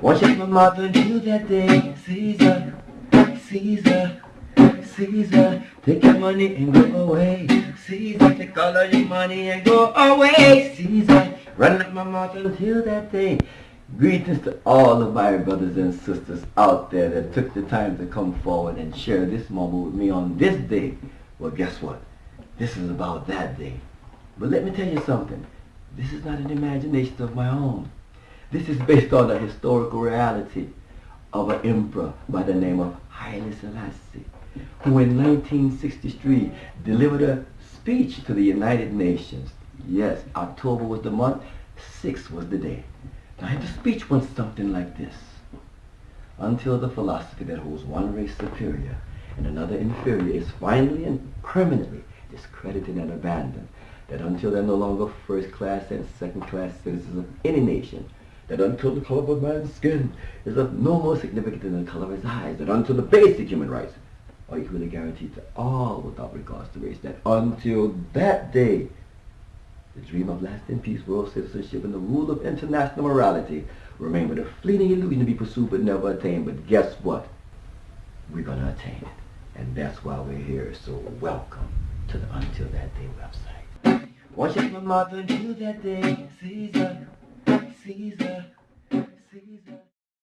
Worship my mother until that day. Caesar, Caesar, Caesar, take your money and go away. Caesar, take all of your money and go away. Caesar, run up my mouth until that day. Greetings to all of my brothers and sisters out there that took the time to come forward and share this moment with me on this day. Well, guess what? This is about that day. But let me tell you something. This is not an imagination of my own. This is based on the historical reality of an emperor by the name of Haile Selassie, who in 1963 delivered a speech to the United Nations. Yes, October was the month, 6 was the day. Now the speech went something like this. Until the philosophy that holds one race superior and another inferior is finally and permanently discredited and abandoned, that until they're no longer first class and second class citizens of any nation, that until the color of a man's skin is of no more significance than the color of his eyes, that until the basic human rights are equally guaranteed to all without regards to race, that until that day, the dream of lasting peace, world citizenship, and the rule of international morality remain but a fleeting illusion to be pursued but never attained. But guess what? We're going to attain it. And that's why we're here. So welcome to the Until That Day website. Worship my mother until that day, Caesar. Caesar, Caesar.